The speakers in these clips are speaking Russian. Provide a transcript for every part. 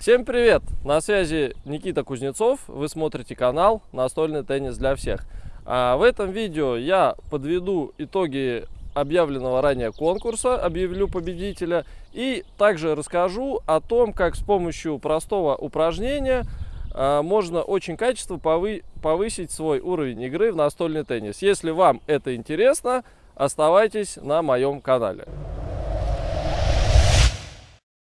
Всем привет! На связи Никита Кузнецов. Вы смотрите канал «Настольный теннис для всех». А в этом видео я подведу итоги объявленного ранее конкурса, объявлю победителя и также расскажу о том, как с помощью простого упражнения а, можно очень качественно повысить свой уровень игры в настольный теннис. Если вам это интересно, оставайтесь на моем канале.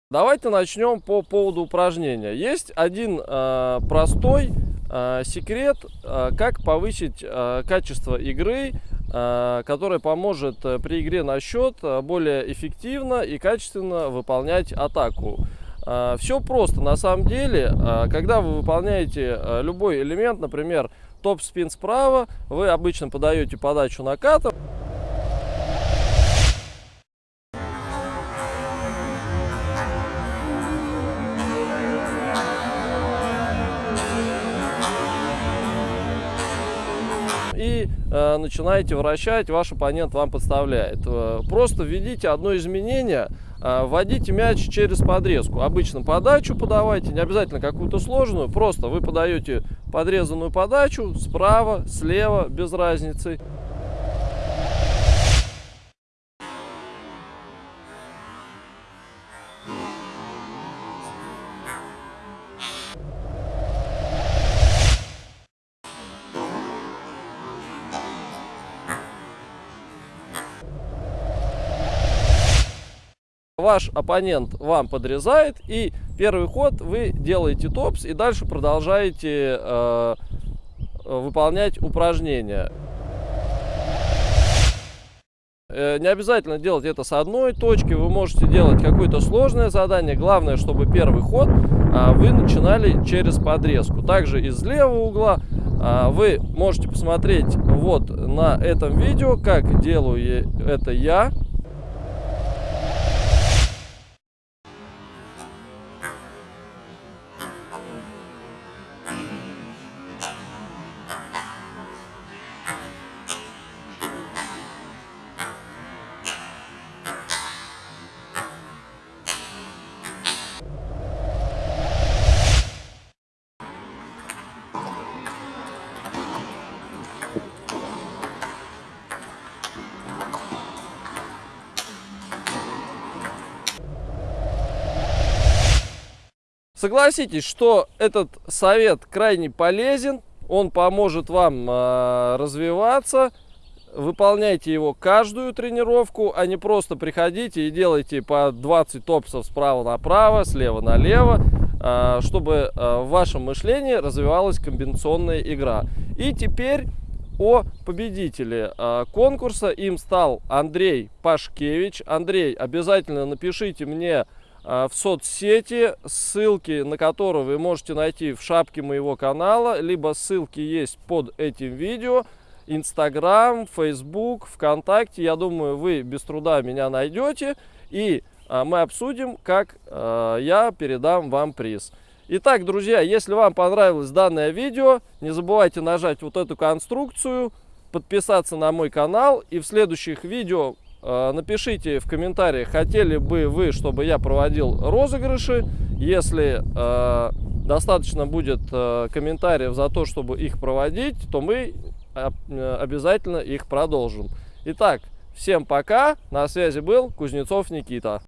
Давайте начнем по поводу упражнения. Есть один э, простой э, секрет, э, как повысить э, качество игры, э, который поможет э, при игре на счет э, более эффективно и качественно выполнять атаку. Э, все просто на самом деле. Э, когда вы выполняете э, любой элемент, например, топ-спин справа, вы обычно подаете подачу накатом. Э, начинаете вращать, ваш оппонент вам подставляет. Э, просто введите одно изменение, э, вводите мяч через подрезку. Обычно подачу подавайте, не обязательно какую-то сложную, просто вы подаете подрезанную подачу справа, слева, без разницы. Ваш оппонент вам подрезает, и первый ход вы делаете топс, и дальше продолжаете э, выполнять упражнения. Э, не обязательно делать это с одной точки, вы можете делать какое-то сложное задание. Главное, чтобы первый ход а, вы начинали через подрезку. Также из левого угла вы можете посмотреть вот на этом видео, как делаю это я. Согласитесь, что этот совет крайне полезен, он поможет вам э, развиваться. Выполняйте его каждую тренировку, а не просто приходите и делайте по 20 топсов справа направо, слева налево, э, чтобы э, в вашем мышлении развивалась комбинационная игра. И теперь о победителе конкурса. Им стал Андрей Пашкевич. Андрей, обязательно напишите мне а, в соцсети, ссылки на которые вы можете найти в шапке моего канала, либо ссылки есть под этим видео. Инстаграм, Фейсбук, ВКонтакте. Я думаю, вы без труда меня найдете. И а, мы обсудим, как а, я передам вам приз. Итак, друзья, если вам понравилось данное видео, не забывайте нажать вот эту конструкцию, подписаться на мой канал. И в следующих видео Э, напишите в комментариях, хотели бы вы, чтобы я проводил розыгрыши. Если э, достаточно будет э, комментариев за то, чтобы их проводить, то мы э, обязательно их продолжим. Итак, всем пока. На связи был Кузнецов Никита.